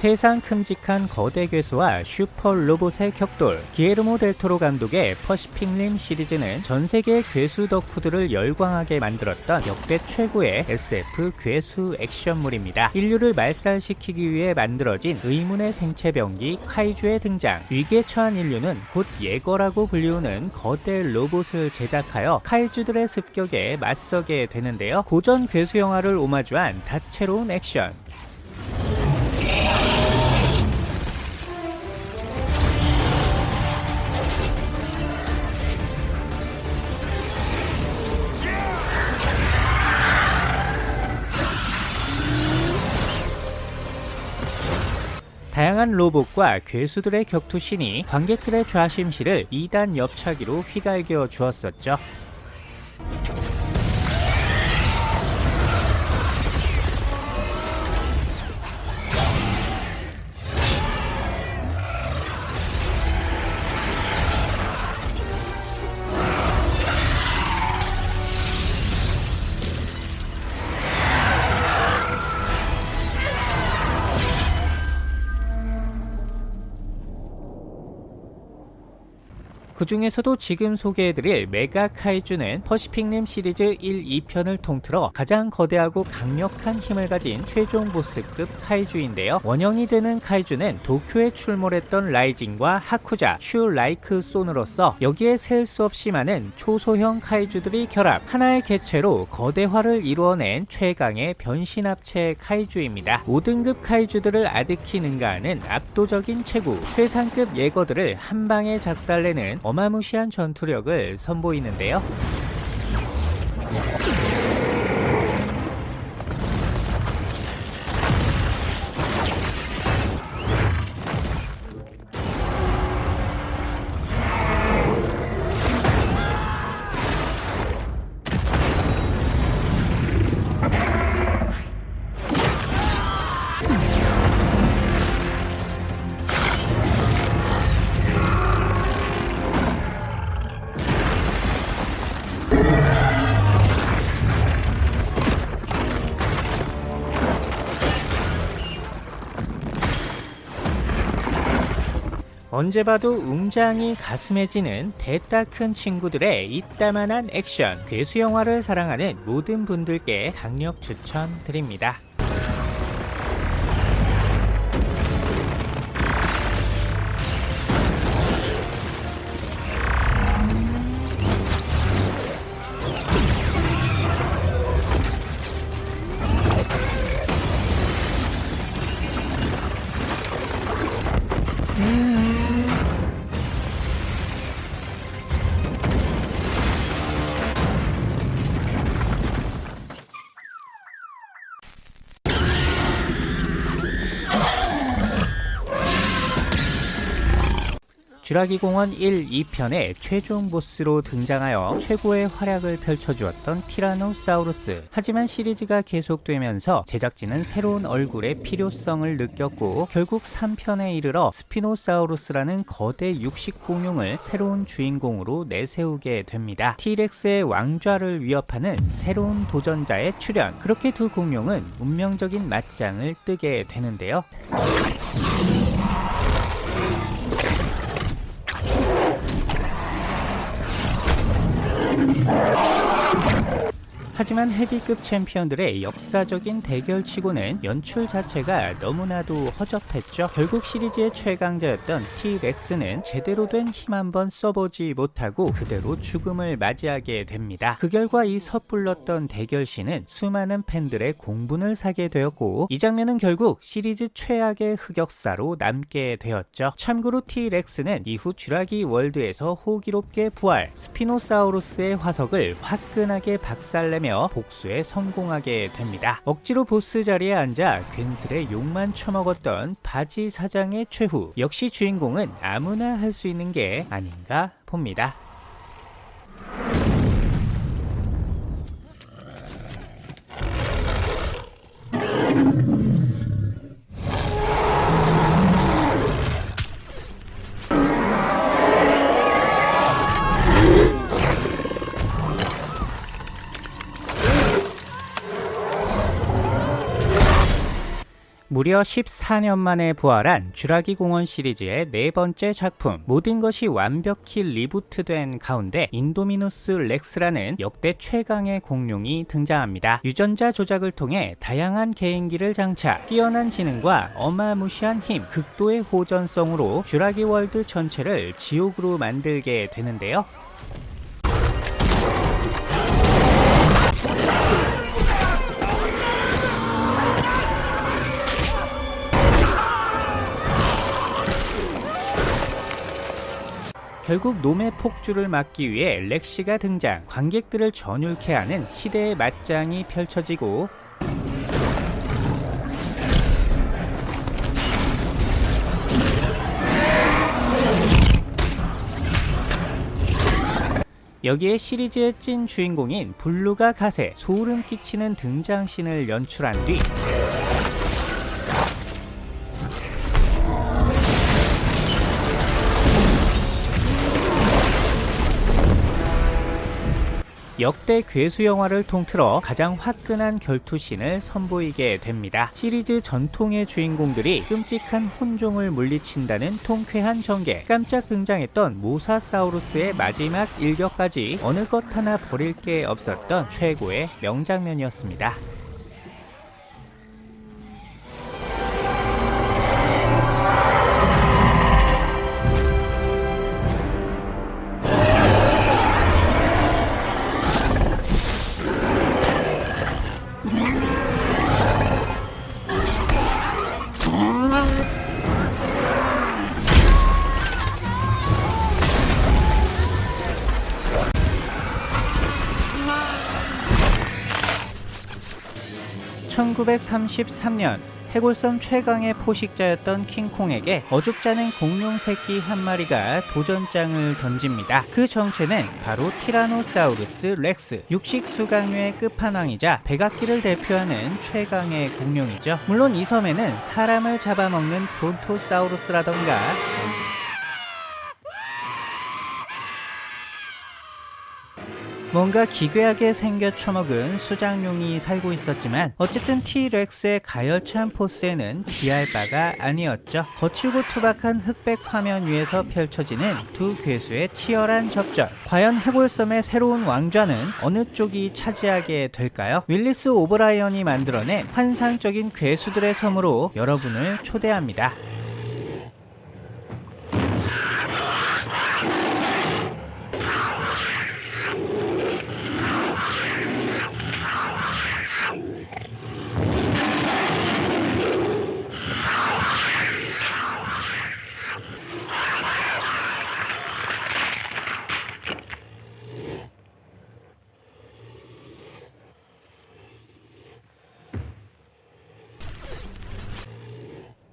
세상 큼직한 거대 괴수와 슈퍼 로봇의 격돌 기예르모 델 토로 감독의 퍼시픽 림 시리즈는 전세계 괴수 덕후들을 열광하게 만들었던 역대 최고의 SF 괴수 액션물입니다. 인류를 말살시키기 위해 만들어진 의문의 생체병기 카이주의 등장 위기에 처한 인류는 곧 예거라고 불리우는 거대 로봇을 제작하여 카이주들의 습격에 맞서게 되는데요. 고전 괴수 영화를 오마주한 다채로운 액션 다양한 로봇과 괴수들의 격투신이 관객들의 좌심실을 2단 옆차기로 휘갈겨 주었었죠. 그 중에서도 지금 소개해드릴 메가 카이주는 퍼시픽 림 시리즈 1, 2편을 통틀어 가장 거대하고 강력한 힘을 가진 최종 보스급 카이주인데요. 원형이 되는 카이주는 도쿄에 출몰했던 라이진과 하쿠자, 슈라이크손으로서 여기에 셀 수 없이 많은 초소형 카이주들이 결합 하나의 개체로 거대화를 이루어낸 최강의 변신합체 카이주입니다. 5등급 카이주들을 아득히 능가하는 압도적인 체구, 최상급 예거들을 한 방에 작살내는 어마무시한 전투력을 선보이는데요. 언제 봐도 웅장이 가슴해지는 대따 큰 친구들의 이따만한 액션 괴수 영화를 사랑하는 모든 분들께 강력 추천드립니다. 쥐라기 공원 1, 2편의 최종 보스로 등장하여 최고의 활약을 펼쳐주었던 티라노사우루스. 하지만 시리즈가 계속되면서 제작진은 새로운 얼굴의 필요성을 느꼈고 결국 3편에 이르러 스피노사우루스라는 거대 육식 공룡을 새로운 주인공으로 내세우게 됩니다. 티렉스의 왕좌를 위협하는 새로운 도전자의 출현. 그렇게 두 공룡은 운명적인 맞짱을 뜨게 되는데요. 하지만 헤비급 챔피언들의 역사적인 대결치고는 연출 자체가 너무나도 허접했죠. 결국 시리즈의 최강자였던 T-렉스는 제대로 된 힘 한번 써보지 못하고 그대로 죽음을 맞이하게 됩니다. 그 결과 이 섣불렀던 대결신은 수많은 팬들의 공분을 사게 되었고 이 장면은 결국 시리즈 최악의 흑역사로 남게 되었죠. 참고로 T-렉스는 이후 쥐라기 월드에서 호기롭게 부활, 스피노사우루스의 화석을 화끈하게 박살내며 복수에 성공하게 됩니다. 억지로 보스 자리에 앉아 괜스레 욕만 처먹었던 바지 사장의 최후 역시 주인공은 아무나 할 수 있는 게 아닌가 봅니다. 무려 14년 만에 부활한 쥬라기 공원 시리즈의 네 번째 작품 모든 것이 완벽히 리부트된 가운데 인도미누스 렉스라는 역대 최강의 공룡이 등장합니다. 유전자 조작을 통해 다양한 개인기를 장착, 뛰어난 지능과 어마무시한 힘, 극도의 호전성으로 쥬라기 월드 전체를 지옥으로 만들게 되는데요. 결국 놈의 폭주를 막기 위해 렉시가 등장. 관객들을 전율케 하는 희대의 맞짱이 펼쳐지고 여기에 시리즈의 찐 주인공인 블루가 가세 소름 끼치는 등장신을 연출한 뒤 역대 괴수 영화를 통틀어 가장 화끈한 결투신을 선보이게 됩니다. 시리즈 전통의 주인공들이 끔찍한 혼종을 물리친다는 통쾌한 전개, 깜짝 등장했던 모사사우루스의 마지막 일격까지 어느 것 하나 버릴 게 없었던 최고의 명장면이었습니다. 1933년 해골섬 최강의 포식자였던 킹콩에게 어줍잖은 공룡 새끼 한 마리가 도전장을 던집니다. 그 정체는 바로 티라노사우루스 렉스, 육식 수강류의 끝판왕이자 백악기를 대표하는 최강의 공룡이죠. 물론 이 섬에는 사람을 잡아먹는 브론토사우루스라던가 뭔가 기괴하게 생겨 처먹은 수장룡이 살고 있었지만 어쨌든 티렉스의 가열찬 포스에는 비할 바가 아니었죠. 거칠고 투박한 흑백 화면 위에서 펼쳐지는 두 괴수의 치열한 접전. 과연 해골섬의 새로운 왕좌는 어느 쪽이 차지하게 될까요? 윌리스 오브라이언이 만들어낸 환상적인 괴수들의 섬으로 여러분을 초대합니다.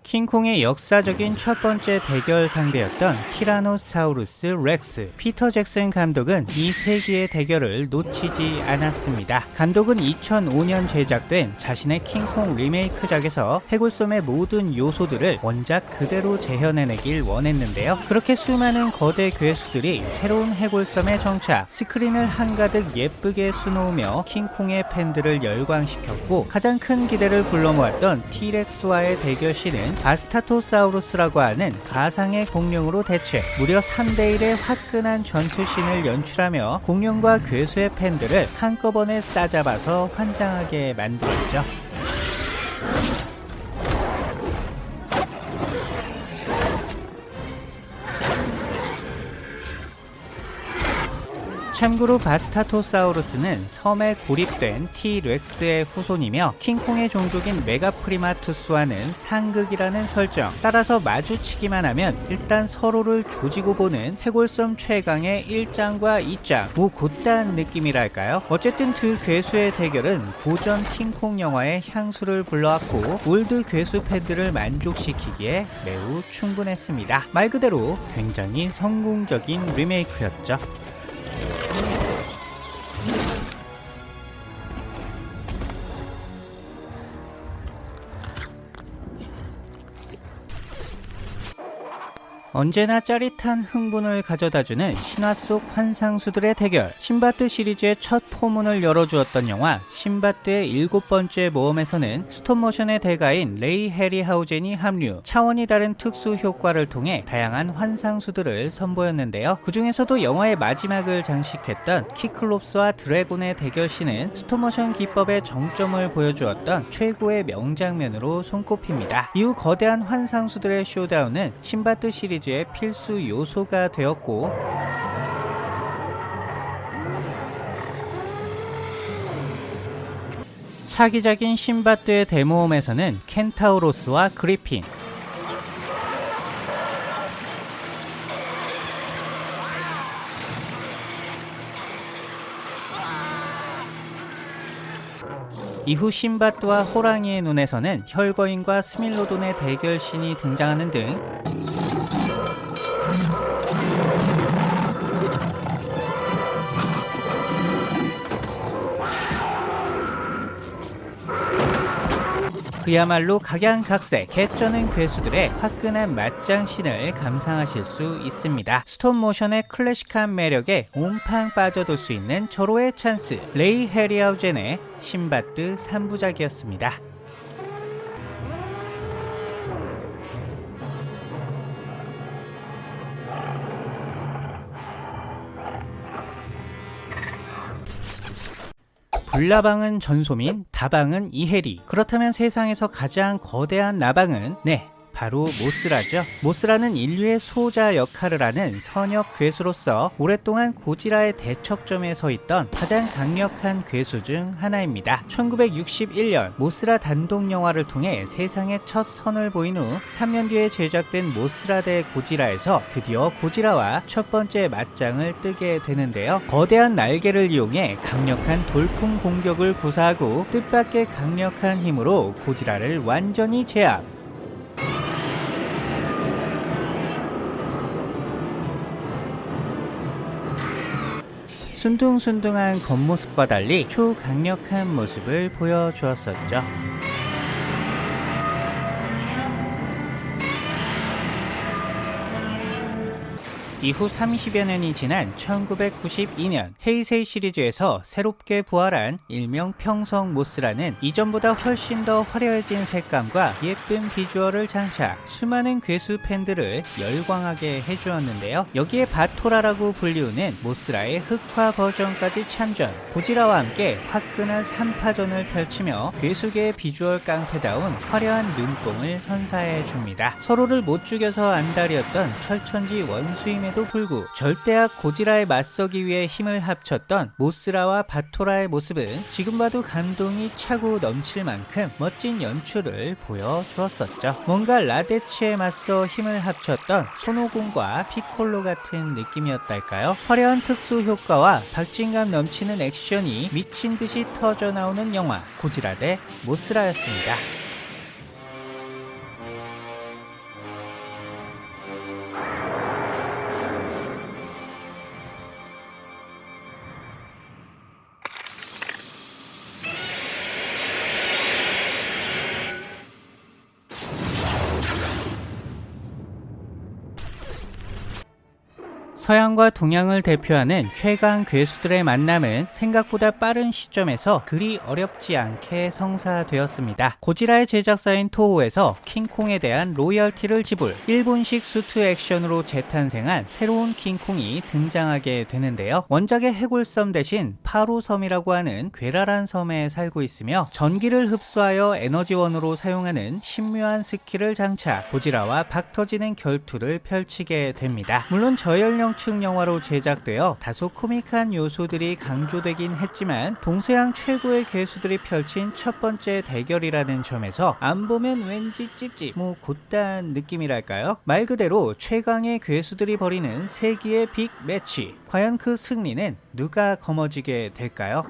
킹콩의 역사적인 첫 번째 대결 상대였던 티라노사우루스 렉스 피터 잭슨 감독은 이 세기의 대결을 놓치지 않았습니다. 감독은 2005년 제작된 자신의 킹콩 리메이크작에서 해골섬의 모든 요소들을 원작 그대로 재현해내길 원했는데요. 그렇게 수많은 거대 괴수들이 새로운 해골섬에 정착 스크린을 한가득 예쁘게 수놓으며 킹콩의 팬들을 열광시켰고 가장 큰 기대를 불러모았던 티렉스와의 대결 신은 바스타토사우루스라고 하는 가상의 공룡으로 대체 무려 3대1의 화끈한 전투신을 연출하며 공룡과 괴수의 팬들을 한꺼번에 싸잡아서 환장하게 만들었죠. 참고로 바스타토사우루스는 섬에 고립된 티렉스의 후손이며 킹콩의 종족인 메가프리마투스와는 상극이라는 설정. 따라서 마주치기만 하면 일단 서로를 조지고 보는 해골섬 최강의 일짱과 이짱. 뭐 고딴 느낌이랄까요? 어쨌든 두 괴수의 대결은 고전 킹콩 영화의 향수를 불러왔고 올드 괴수 팬들을 만족시키기에 매우 충분했습니다. 말 그대로 굉장히 성공적인 리메이크였죠 Oh. 언제나 짜릿한 흥분을 가져다주는 신화 속 환상수들의 대결. 신밧드 시리즈의 첫 포문을 열어주었던 영화 신밧드의 일곱 번째 모험에서는 스톱모션의 대가인 레이 해리하우젠이 합류. 차원이 다른 특수 효과를 통해 다양한 환상수들을 선보였는데요. 그 중에서도 영화의 마지막을 장식했던 키클롭스와 드래곤의 대결씬은 스톱모션 기법의 정점을 보여주었던 최고의 명장면으로 손꼽힙니다. 이후 거대한 환상수들의 showdown은 신바트 시리즈 시리즈의 필수 요소가 되었고 차기작인 신바트의 대모험에서는 켄타우로스와 그리핀 이후 신바트와 호랑이의 눈에서는 혈거인과 스밀로돈의 대결신이 등장하는 등 그야말로 각양각색 개쩌는 괴수들의 화끈한 맞장신을 감상하실 수 있습니다. 스톱모션의 클래식한 매력에 옴팡 빠져들 수 있는 절호의 찬스 레이 해리하우젠의 신밧드 3부작이었습니다. 불나방은 전소민, 다방은 이혜리. 그렇다면 세상에서 가장 거대한 나방은 네, 바로 모스라죠. 모스라는 인류의 수호자 역할을 하는 선역 괴수로서 오랫동안 고지라의 대척점에 서 있던 가장 강력한 괴수 중 하나입니다. 1961년 모스라 단독 영화를 통해 세상에 첫 선을 보인 후 3년 뒤에 제작된 모스라 대 고지라에서 드디어 고지라와 첫 번째 맞짱을 뜨게 되는데요. 거대한 날개를 이용해 강력한 돌풍 공격을 구사하고 뜻밖의 강력한 힘으로 고지라를 완전히 제압 순둥순둥한 겉모습과 달리 초강력한 모습을 보여주었었죠. 이후 30여 년이 지난 1992년 헤이세이 시리즈에서 새롭게 부활한 일명 평성 모스라는 이전보다 훨씬 더 화려해진 색감과 예쁜 비주얼을 장착 수많은 괴수 팬들을 열광하게 해주었는데요. 여기에 바토라라고 불리우는 모스라의 흑화 버전까지 참전 고지라와 함께 화끈한 3파전을 펼치며 괴수계의 비주얼 깡패다운 화려한 눈뽕을 선사해줍니다. 서로를 못 죽여서 안달이었던 철천지 원수임의 상황에도 불구 절대악 고지라에 맞서기 위해 힘을 합쳤던 모스라와 바토라의 모습은 지금 봐도 감동이 차고 넘칠 만큼 멋진 연출을 보여주었었죠. 뭔가 라데츠에 맞서 힘을 합쳤던 손오공과 피콜로 같은 느낌이었달까요? 화려한 특수 효과와 박진감 넘치는 액션이 미친 듯이 터져 나오는 영화 고지라 대 모스라였습니다. 서양과 동양을 대표하는 최강 괴수들의 만남은 생각보다 빠른 시점에서 그리 어렵지 않게 성사되었습니다. 고지라의 제작사인 토호에서 킹콩에 대한 로열티를 지불, 일본식 수트 액션으로 재탄생한 새로운 킹콩이 등장하게 되는데요. 원작의 해골섬 대신 파로섬이라고 하는 괴랄한 섬에 살고 있으며 전기를 흡수하여 에너지원으로 사용하는 신묘한 스킬을 장착, 고지라와 박터지는 결투를 펼치게 됩니다. 물론 저연령 고층 영화로 제작되어 다소 코믹한 요소들이 강조되긴 했지만 동서양 최고의 괴수들이 펼친 첫 번째 대결이라는 점에서 안 보면 왠지 찝찝 뭐 곧단 느낌이랄까요? 말 그대로 최강의 괴수들이 벌이는 세기의 빅 매치 과연 그 승리는 누가 거머쥐게 될까요?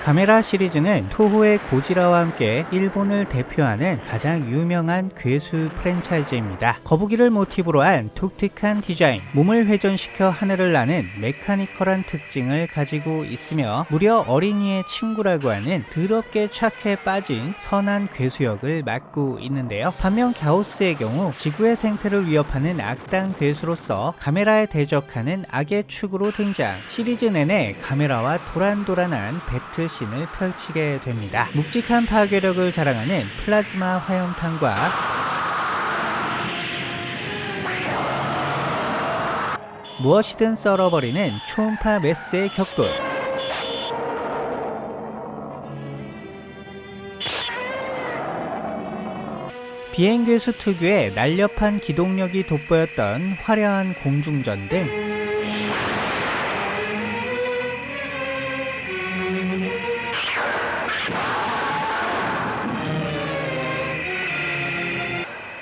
카메라 시리즈는 토호의 고지라와 함께 일본을 대표하는 가장 유명한 괴수 프랜차이즈입니다. 거북이를 모티브로 한 독특한 디자인, 몸을 회전시켜 하늘을 나는 메카니컬한 특징을 가지고 있으며 무려 어린이의 친구라고 하는 더럽게 착해 빠진 선한 괴수 역을 맡고 있는데요. 반면 갸오스의 경우 지구의 생태를 위협하는 악당 괴수로서 카메라에 대적하는 악의 축으로 등장 시리즈 내내 카메라와 도란도란한 배틀 씬을 펼치게 됩니다. 묵직한 파괴력을 자랑하는 플라즈마 화염탄과 무엇이든 썰어버리는 초음파 메스의 격돌 비행괴수 특유의 날렵한 기동력이 돋보였던 화려한 공중전 등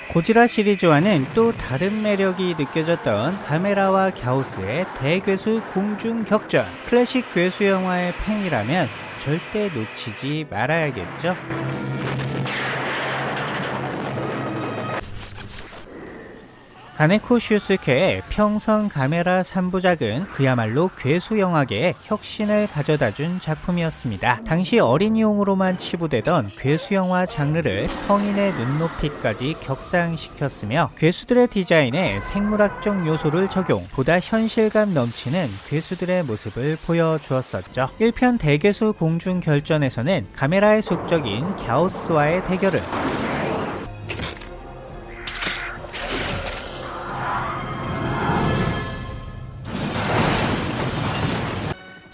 고지라 시리즈와는 또 다른 매력이 느껴졌던 카메라와 갸우스의 대괴수 공중 격전. 클래식 괴수 영화의 팬이라면 절대 놓치지 말아야겠죠 가네코 슈스케의 평성 카메라 3부작은 그야말로 괴수 영화계에 혁신을 가져다준 작품이었습니다. 당시 어린이용으로만 치부되던 괴수 영화 장르를 성인의 눈높이까지 격상시켰으며 괴수들의 디자인에 생물학적 요소를 적용, 보다 현실감 넘치는 괴수들의 모습을 보여주었었죠. 1편 대괴수 공중 결전에서는 카메라의 숙적인 갸우스와의 대결을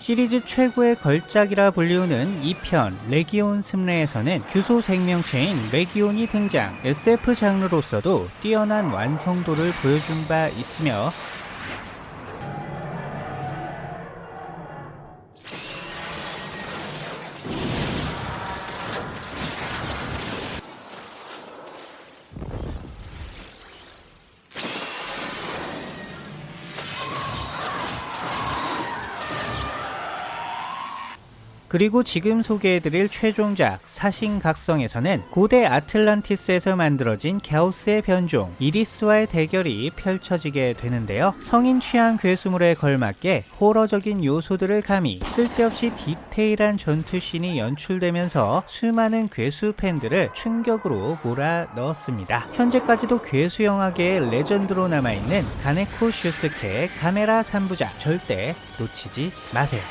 시리즈 최고의 걸작이라 불리우는 2편 레기온 습례에서는 규소 생명체인 레기온이 등장. SF 장르로서도 뛰어난 완성도를 보여준 바 있으며 그리고 지금 소개해드릴 최종작 사신각성에서는 고대 아틀란티스에서 만들어진 갸우스의 변종 이리스와의 대결이 펼쳐지게 되는데요. 성인 취향 괴수물에 걸맞게 호러적인 요소들을 가미 쓸데없이 디테일한 전투씬이 연출되면서 수많은 괴수 팬들을 충격으로 몰아 넣었습니다. 현재까지도 괴수 영화계의 레전드로 남아있는 가네코 슈스케의 카메라 3부작 절대 놓치지 마세요.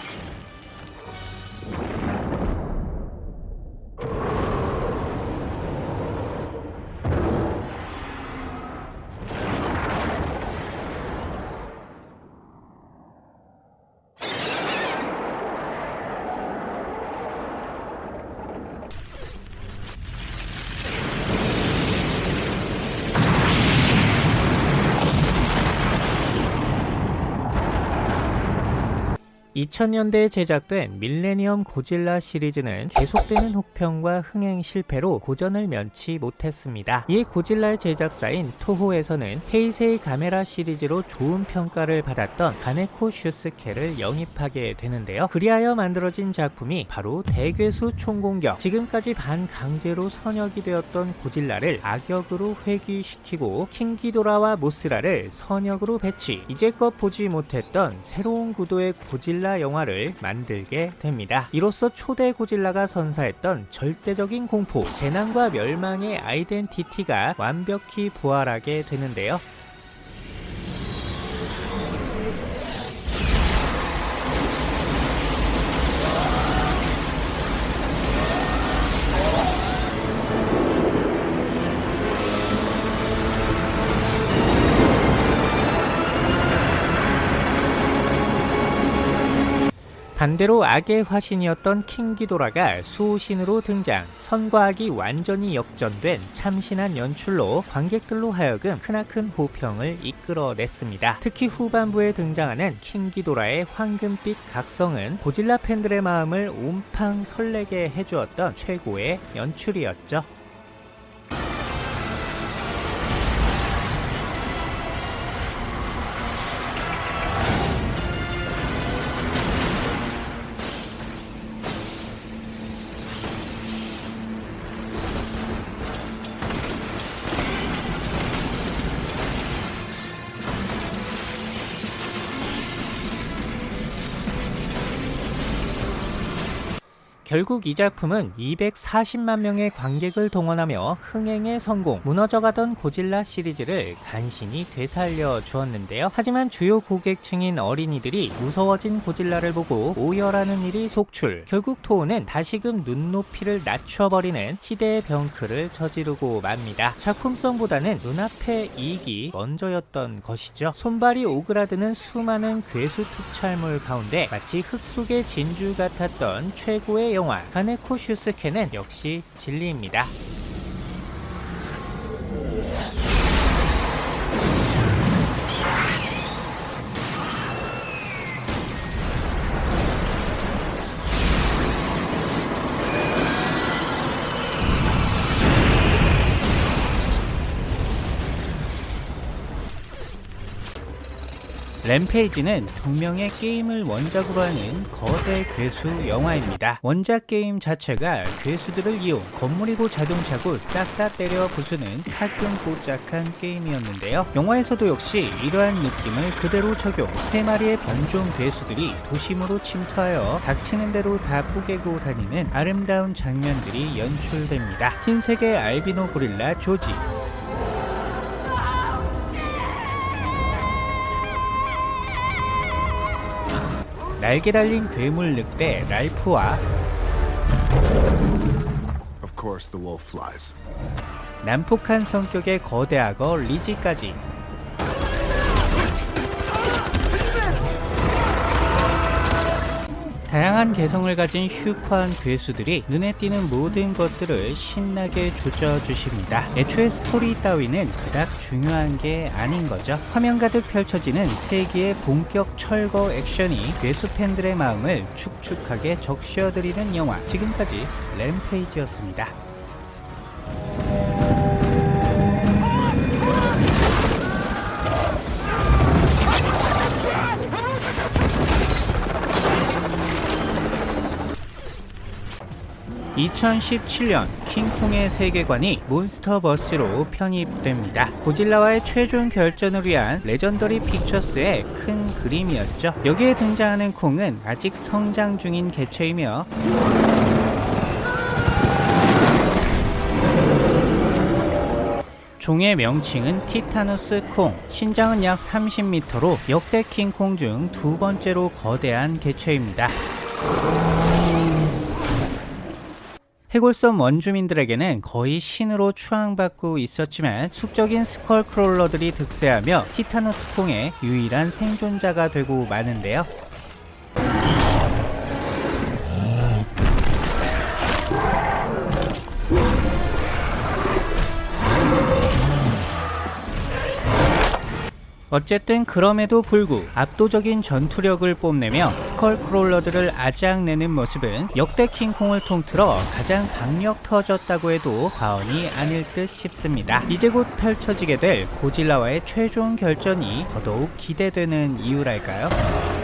и (2000년대에) 제작된 밀레니엄 고질라 시리즈는 계속되는 혹평과 흥행 실패로 고전을 면치 못했습니다. 이에 고질라의 제작사인 토호에서는 헤이세이 가메라 시리즈로 좋은 평가를 받았던 가네코 슈스케를 영입하게 되는데요. 그리하여 만들어진 작품이 바로 대괴수 총공격 지금까지 반강제로 선역이 되었던 고질라를 악역으로 회귀시키고 킹기도라와 모스라를 선역으로 배치 이제껏 보지 못했던 새로운 구도의 고질라 영화를 만들게 됩니다. 이로써 초대 고질라가 선사했던 절대적인 공포, 재난과 멸망의 아이덴티티가 완벽히 부활하게 되는데요. 반대로 악의 화신이었던 킹기도라가 수호신으로 등장 선과 악이 완전히 역전된 참신한 연출로 관객들로 하여금 크나큰 호평을 이끌어냈습니다. 특히 후반부에 등장하는 킹기도라의 황금빛 각성은 고질라 팬들의 마음을 온팡 설레게 해주었던 최고의 연출이었죠. 결국 이 작품은 240만 명의 관객을 동원하며 흥행에 성공, 무너져가던 고질라 시리즈를 간신히 되살려 주었는데요. 하지만 주요 고객층인 어린이들이 무서워진 고질라를 보고 오열하는 일이 속출. 결국 토우는 다시금 눈높이를 낮춰버리는 희대의 병크를 저지르고 맙니다. 작품성보다는 눈앞의 이익이 먼저였던 것이죠. 손발이 오그라드는 수많은 괴수 특촬물 가운데 마치 흙 속의 진주 같았던 최고의 영화 가네코 슈스케는 역시 진리입니다. 램페이지는 동명의 게임을 원작으로 하는 거대 괴수 영화입니다. 원작 게임 자체가 괴수들을 이용 건물이고 자동차고 싹 다 때려 부수는 화끈뽀짝한 게임이었는데요. 영화에서도 역시 이러한 느낌을 그대로 적용 세 마리의 변종 괴수들이 도심으로 침투하여 닥치는 대로 다 뿌개고 다니는 아름다운 장면들이 연출됩니다. 흰색의 알비노 고릴라 조지 날개 달린 괴물 늑대 랄프와. 난폭한 성격의 거대 악어 리지까지 다양한 개성을 가진 슈퍼한 괴수들이 눈에 띄는 모든 것들을 신나게 조져주십니다. 애초에 스토리 따위는 그닥 중요한 게 아닌 거죠. 화면 가득 펼쳐지는 세기의 본격 철거 액션이 괴수 팬들의 마음을 축축하게 적셔드리는 영화. 지금까지 램페이지였습니다. (2017년) 킹콩의 세계관이 몬스터버스로 편입됩니다. 고질라와의 최종 결전을 위한 레전더리 픽처스의 큰 그림이었죠. 여기에 등장하는 콩은 아직 성장 중인 개체이며 종의 명칭은 티타누스 콩, 신장은 약 30m로 역대 킹콩 중 두 번째로 거대한 개체입니다. 해골섬 원주민들에게는 거의 신으로 추앙받고 있었지만 숙적인 스컬크롤러들이 득세하며 티타누스 콩의 유일한 생존자가 되고 마는데요. 어쨌든 그럼에도 불구 압도적인 전투력을 뽐내며 스컬크롤러들을 아작내는 모습은 역대 킹콩을 통틀어 가장 박력 터졌다고 해도 과언이 아닐 듯 싶습니다. 이제 곧 펼쳐지게 될 고질라와의 최종 결전이 더더욱 기대되는 이유랄까요?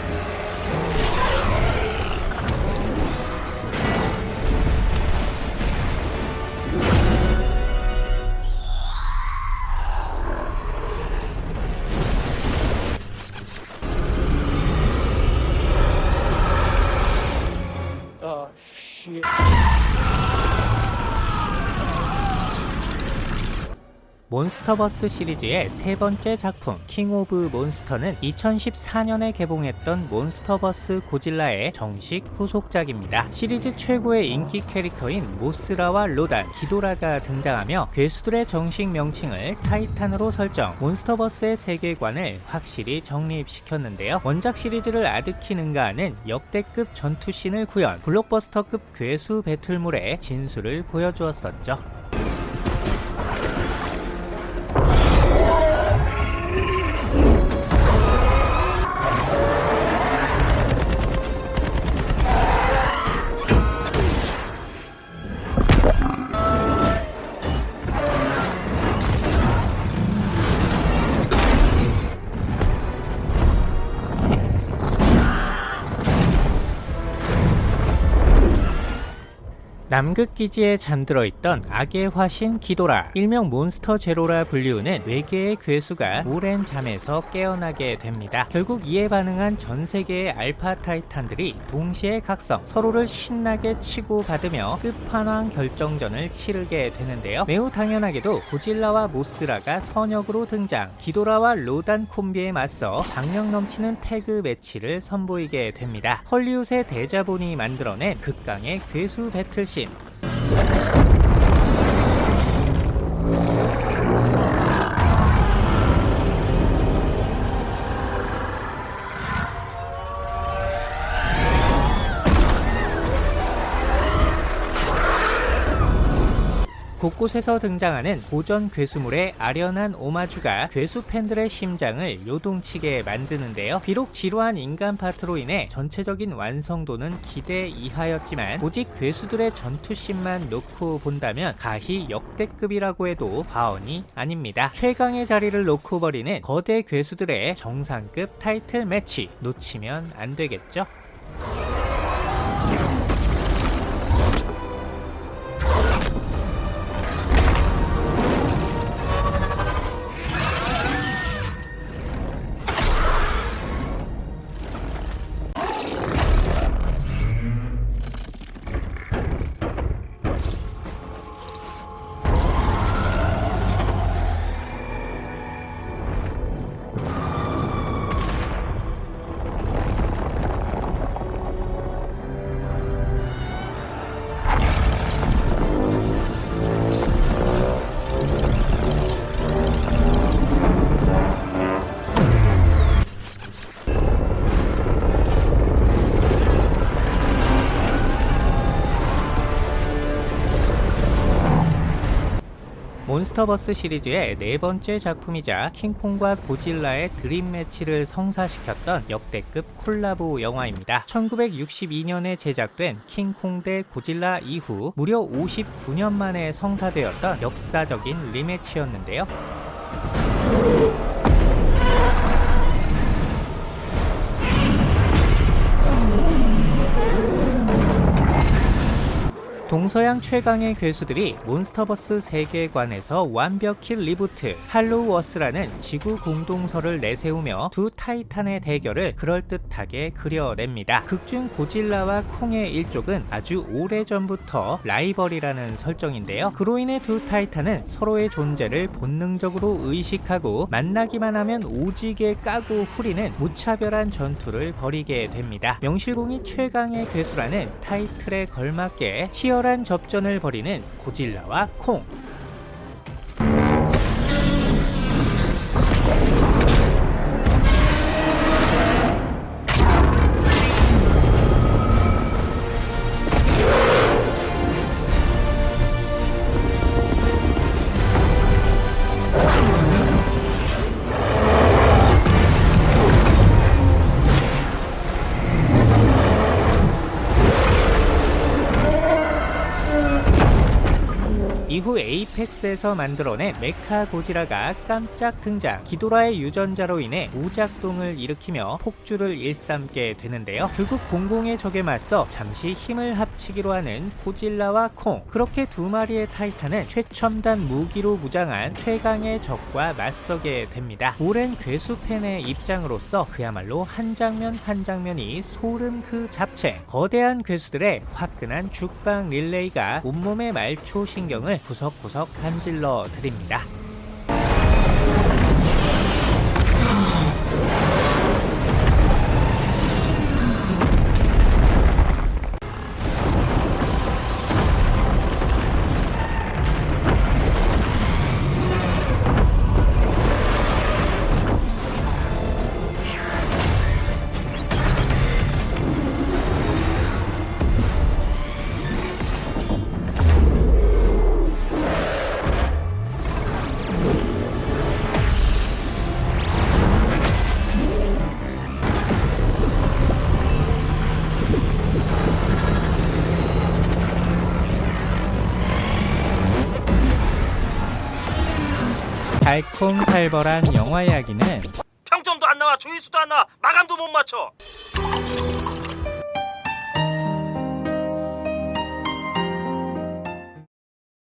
몬스터버스 시리즈의 세 번째 작품 킹 오브 몬스터는 2014년에 개봉했던 몬스터버스 고질라의 정식 후속작입니다. 시리즈 최고의 인기 캐릭터인 모스라와 로단, 기도라가 등장하며 괴수들의 정식 명칭을 타이탄으로 설정, 몬스터버스의 세계관을 확실히 정립시켰는데요. 원작 시리즈를 아득히 능가하는 역대급 전투씬을 구현, 블록버스터급 괴수 배틀물의 진수를 보여주었었죠. 남극 기지에 잠들어 있던 악의 화신 기도라, 일명 몬스터 제로라 불리우는 외계의 괴수가 오랜 잠에서 깨어나게 됩니다. 결국 이에 반응한 전 세계의 알파 타이탄들이 동시에 각성, 서로를 신나게 치고 받으며 끝판왕 결정전을 치르게 되는데요. 매우 당연하게도 고질라와 모스라가 선역으로 등장, 기도라와 로단 콤비에 맞서 박력 넘치는 태그 매치를 선보이게 됩니다. 헐리우드의 대자본이 만들어낸 극강의 괴수 배틀씬 곳곳에서 등장하는 고전 괴수물의 아련한 오마주가 괴수 팬들의 심장을 요동치게 만드는데요. 비록 지루한 인간 파트로 인해 전체적인 완성도는 기대 이하였지만 오직 괴수들의 전투씬만 놓고 본다면 가히 역대급이라고 해도 과언이 아닙니다. 최강의 자리를 놓고 버리는 거대 괴수들의 정상급 타이틀 매치 놓치면 안 되겠죠? 몬스터버스 시리즈의 네 번째 작품이자 킹콩과 고질라의 드림 매치를 성사시켰던 역대급 콜라보 영화입니다. 1962년에 제작된 킹콩 대 고질라 이후 무려 59년 만에 성사되었던 역사적인 리매치였는데요. 동서양 최강의 괴수들이 몬스터버스 세계관에서 완벽히 리부트 Hollow Earth라는 지구 공동설을 내세우며 두 타이탄의 대결을 그럴듯하게 그려냅니다. 극중 고질라와 콩의 일족은 아주 오래전부터 라이벌이라는 설정인데요. 그로 인해 두 타이탄은 서로의 존재를 본능적으로 의식하고 만나기만 하면 오지게 까고 후리는 무차별한 전투를 벌이게 됩니다. 명실공히 최강의 괴수라는 타이틀에 걸맞게 치열 한 접전을 벌이는 고질라와 콩 에이펙스에서 만들어낸 메카 고지라가 깜짝 등장. 기도라의 유전자로 인해 오작동을 일으키며 폭주를 일삼게 되는데요. 결국 공공의 적에 맞서 잠시 힘을 합치기로 하는 고질라와 콩. 그렇게 두 마리의 타이탄은 최첨단 무기로 무장한 최강의 적과 맞서게 됩니다. 오랜 괴수 팬의 입장으로서 그야말로 한 장면 한 장면이 소름 그 잡채. 거대한 괴수들의 화끈한 죽방 릴레이가 온몸의 말초 신경을 구석구석 간질러 드립니다. 달콤살벌한 영화 이야기는 평점도 안 나와 조회수도 안 나와 마감도 못 맞춰